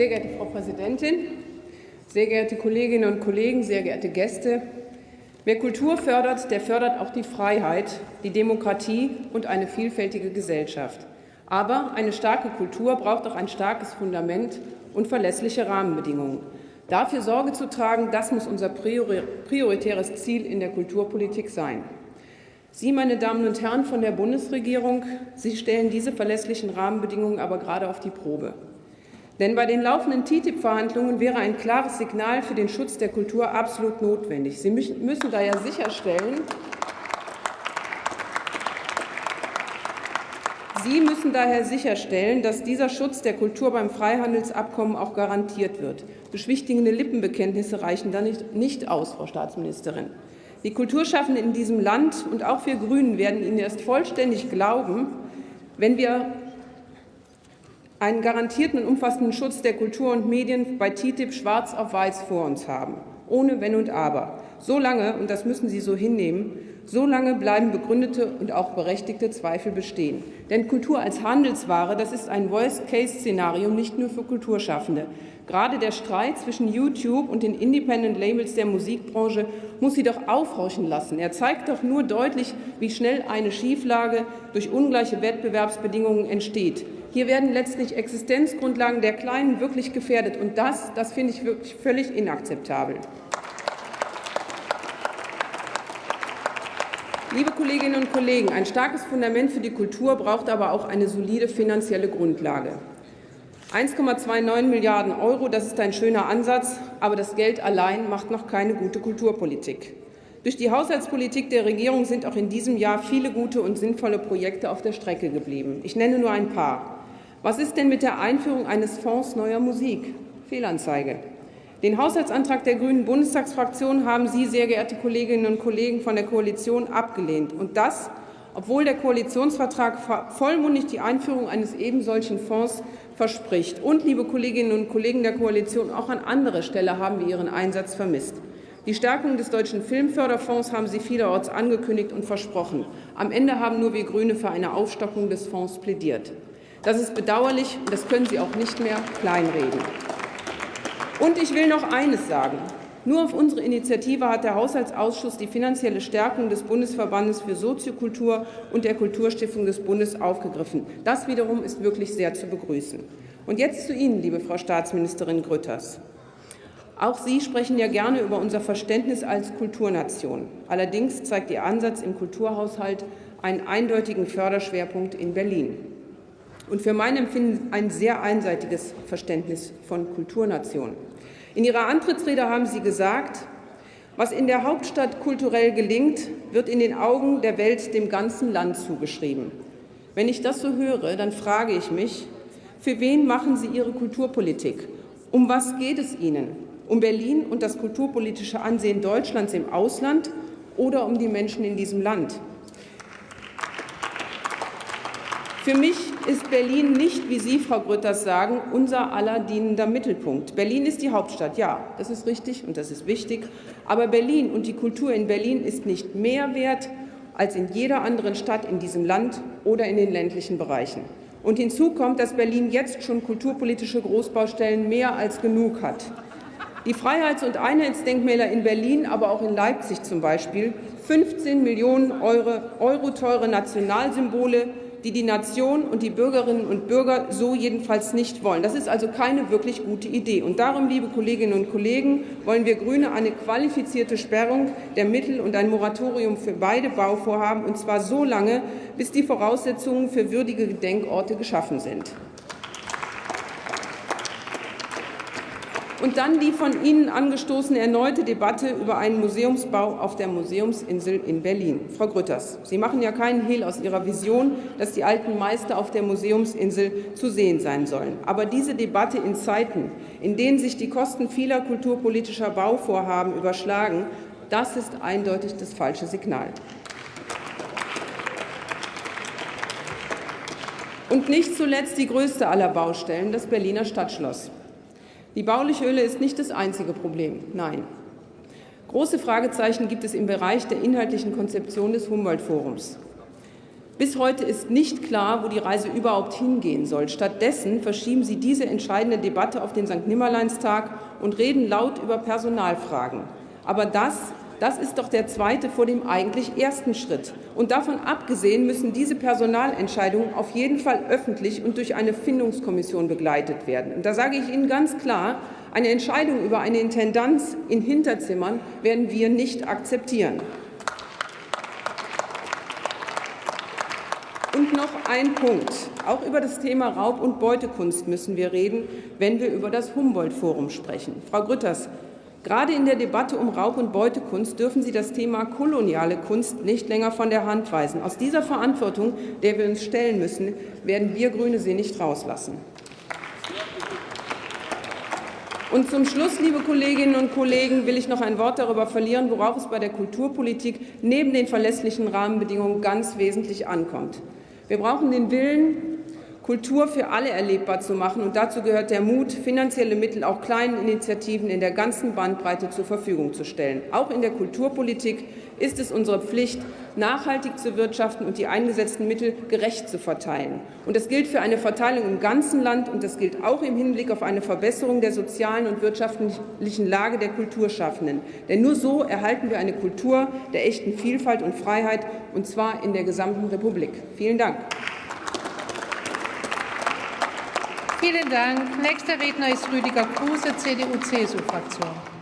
Sehr geehrte Frau Präsidentin, sehr geehrte Kolleginnen und Kollegen, sehr geehrte Gäste! Wer Kultur fördert, der fördert auch die Freiheit, die Demokratie und eine vielfältige Gesellschaft. Aber eine starke Kultur braucht auch ein starkes Fundament und verlässliche Rahmenbedingungen. Dafür Sorge zu tragen, das muss unser prioritäres Ziel in der Kulturpolitik sein. Sie, meine Damen und Herren von der Bundesregierung, Sie stellen diese verlässlichen Rahmenbedingungen aber gerade auf die Probe. Denn bei den laufenden TTIP-Verhandlungen wäre ein klares Signal für den Schutz der Kultur absolut notwendig. Sie müssen daher sicherstellen, Sie müssen daher sicherstellen, dass dieser Schutz der Kultur beim Freihandelsabkommen auch garantiert wird. Beschwichtigende Lippenbekenntnisse reichen da nicht, nicht aus, Frau Staatsministerin. Die Kulturschaffenden in diesem Land und auch wir Grünen werden Ihnen erst vollständig glauben, wenn wir einen garantierten und umfassenden Schutz der Kultur und Medien bei TTIP schwarz auf weiß vor uns haben, ohne Wenn und Aber. So lange, und das müssen Sie so hinnehmen, so lange bleiben begründete und auch berechtigte Zweifel bestehen. Denn Kultur als Handelsware, das ist ein Worst-Case-Szenario nicht nur für Kulturschaffende. Gerade der Streit zwischen YouTube und den Independent Labels der Musikbranche muss sie doch aufhorchen lassen. Er zeigt doch nur deutlich, wie schnell eine Schieflage durch ungleiche Wettbewerbsbedingungen entsteht. Hier werden letztlich Existenzgrundlagen der Kleinen wirklich gefährdet. Und das, das finde ich wirklich völlig inakzeptabel. Liebe Kolleginnen und Kollegen, ein starkes Fundament für die Kultur braucht aber auch eine solide finanzielle Grundlage. 1,29 Milliarden Euro, das ist ein schöner Ansatz, aber das Geld allein macht noch keine gute Kulturpolitik. Durch die Haushaltspolitik der Regierung sind auch in diesem Jahr viele gute und sinnvolle Projekte auf der Strecke geblieben. Ich nenne nur ein paar. Was ist denn mit der Einführung eines Fonds neuer Musik? Fehlanzeige. Den Haushaltsantrag der Grünen Bundestagsfraktion haben Sie, sehr geehrte Kolleginnen und Kollegen von der Koalition, abgelehnt. Und das, obwohl der Koalitionsvertrag vollmundig die Einführung eines ebensolchen Fonds verspricht. Und, liebe Kolleginnen und Kollegen der Koalition, auch an anderer Stelle haben wir Ihren Einsatz vermisst. Die Stärkung des Deutschen Filmförderfonds haben Sie vielerorts angekündigt und versprochen. Am Ende haben nur wir Grüne für eine Aufstockung des Fonds plädiert. Das ist bedauerlich, und das können Sie auch nicht mehr kleinreden. Und ich will noch eines sagen. Nur auf unsere Initiative hat der Haushaltsausschuss die finanzielle Stärkung des Bundesverbandes für Soziokultur und der Kulturstiftung des Bundes aufgegriffen. Das wiederum ist wirklich sehr zu begrüßen. Und jetzt zu Ihnen, liebe Frau Staatsministerin Grütters. Auch Sie sprechen ja gerne über unser Verständnis als Kulturnation. Allerdings zeigt Ihr Ansatz im Kulturhaushalt einen eindeutigen Förderschwerpunkt in Berlin und für mein Empfinden ein sehr einseitiges Verständnis von Kulturnation. In Ihrer Antrittsrede haben Sie gesagt, was in der Hauptstadt kulturell gelingt, wird in den Augen der Welt dem ganzen Land zugeschrieben. Wenn ich das so höre, dann frage ich mich, für wen machen Sie Ihre Kulturpolitik? Um was geht es Ihnen? Um Berlin und das kulturpolitische Ansehen Deutschlands im Ausland oder um die Menschen in diesem Land? Für mich ist Berlin nicht, wie Sie, Frau Grütters, sagen, unser aller dienender Mittelpunkt. Berlin ist die Hauptstadt, ja, das ist richtig und das ist wichtig. Aber Berlin und die Kultur in Berlin ist nicht mehr wert als in jeder anderen Stadt in diesem Land oder in den ländlichen Bereichen. Und hinzu kommt, dass Berlin jetzt schon kulturpolitische Großbaustellen mehr als genug hat. Die Freiheits- und Einheitsdenkmäler in Berlin, aber auch in Leipzig zum Beispiel, 15 Millionen Euro, Euro teure Nationalsymbole, die die Nation und die Bürgerinnen und Bürger so jedenfalls nicht wollen. Das ist also keine wirklich gute Idee. Und darum, liebe Kolleginnen und Kollegen, wollen wir Grüne eine qualifizierte Sperrung der Mittel und ein Moratorium für beide Bauvorhaben, und zwar so lange, bis die Voraussetzungen für würdige Gedenkorte geschaffen sind. Und dann die von Ihnen angestoßene erneute Debatte über einen Museumsbau auf der Museumsinsel in Berlin. Frau Grütters, Sie machen ja keinen Hehl aus Ihrer Vision, dass die alten Meister auf der Museumsinsel zu sehen sein sollen. Aber diese Debatte in Zeiten, in denen sich die Kosten vieler kulturpolitischer Bauvorhaben überschlagen, das ist eindeutig das falsche Signal. Und nicht zuletzt die größte aller Baustellen, das Berliner Stadtschloss. Die bauliche Hülle ist nicht das einzige Problem. Nein. Große Fragezeichen gibt es im Bereich der inhaltlichen Konzeption des Humboldt-Forums. Bis heute ist nicht klar, wo die Reise überhaupt hingehen soll. Stattdessen verschieben Sie diese entscheidende Debatte auf den St. Nimmerleinstag und reden laut über Personalfragen. Aber das das ist doch der zweite vor dem eigentlich ersten Schritt. Und davon abgesehen müssen diese Personalentscheidungen auf jeden Fall öffentlich und durch eine Findungskommission begleitet werden. Und da sage ich Ihnen ganz klar, eine Entscheidung über eine Intendanz in Hinterzimmern werden wir nicht akzeptieren. Und noch ein Punkt. Auch über das Thema Raub- und Beutekunst müssen wir reden, wenn wir über das Humboldt-Forum sprechen. Frau Grütters, Gerade in der Debatte um Raub- und Beutekunst dürfen Sie das Thema koloniale Kunst nicht länger von der Hand weisen. Aus dieser Verantwortung, der wir uns stellen müssen, werden wir Grüne Sie nicht rauslassen. Und zum Schluss, liebe Kolleginnen und Kollegen, will ich noch ein Wort darüber verlieren, worauf es bei der Kulturpolitik neben den verlässlichen Rahmenbedingungen ganz wesentlich ankommt. Wir brauchen den Willen, Kultur für alle erlebbar zu machen. Und dazu gehört der Mut, finanzielle Mittel auch kleinen Initiativen in der ganzen Bandbreite zur Verfügung zu stellen. Auch in der Kulturpolitik ist es unsere Pflicht, nachhaltig zu wirtschaften und die eingesetzten Mittel gerecht zu verteilen. Und das gilt für eine Verteilung im ganzen Land und das gilt auch im Hinblick auf eine Verbesserung der sozialen und wirtschaftlichen Lage der Kulturschaffenden. Denn nur so erhalten wir eine Kultur der echten Vielfalt und Freiheit, und zwar in der gesamten Republik. Vielen Dank. Vielen Dank. Nächster Redner ist Rüdiger Kruse, CDU-CSU-Fraktion.